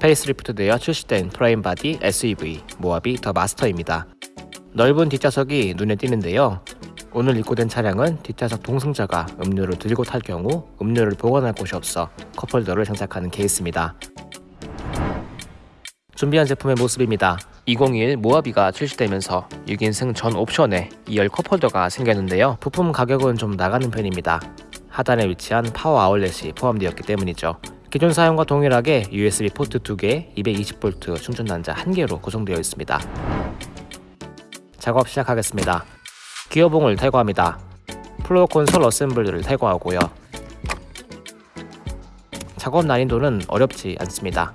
페이스리프트 되어 출시된 프레임 바디 SUV 모하비 더 마스터입니다. 넓은 뒷좌석이 눈에 띄는데요. 오늘 입고된 차량은 뒷좌석 동승자가 음료를 들고 탈 경우 음료를 보관할 곳이 없어 컵홀더를 장착하는 케이스입니다. 준비한 제품의 모습입니다. 2021 모하비가 출시되면서 6인승 전 옵션에 2열 컵홀더가 생겼는데요. 부품 가격은 좀 나가는 편입니다. 하단에 위치한 파워 아울렛이 포함되었기 때문이죠. 기존 사양과 동일하게 USB 포트 2개, 220V 충전 단자 1개로 구성되어 있습니다. 작업 시작하겠습니다. 기어봉을 탈거합니다. floor console assembly를 탈거하고요. 작업 난이도는 어렵지 않습니다.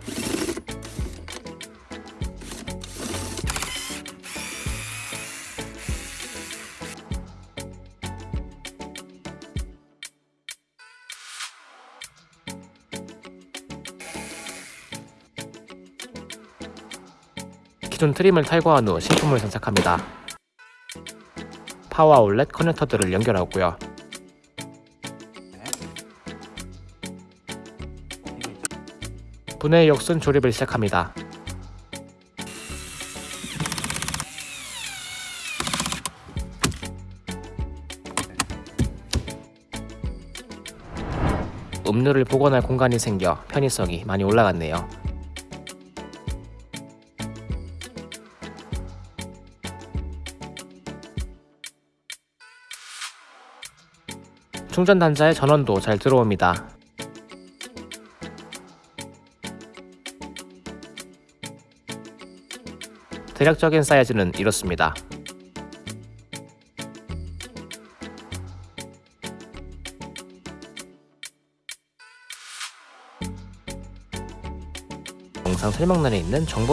기존 트림을 탈거한 후 신품을 장착합니다. 파워 아울렛 커넥터들을 연결하고요. 분해 역순 조립을 시작합니다. 음료를 보관할 공간이 생겨 편의성이 많이 올라갔네요. 충전 단자의 전원도 잘 들어옵니다. 대략적인 사이즈는 이렇습니다. 영상 설명란에 있는 정보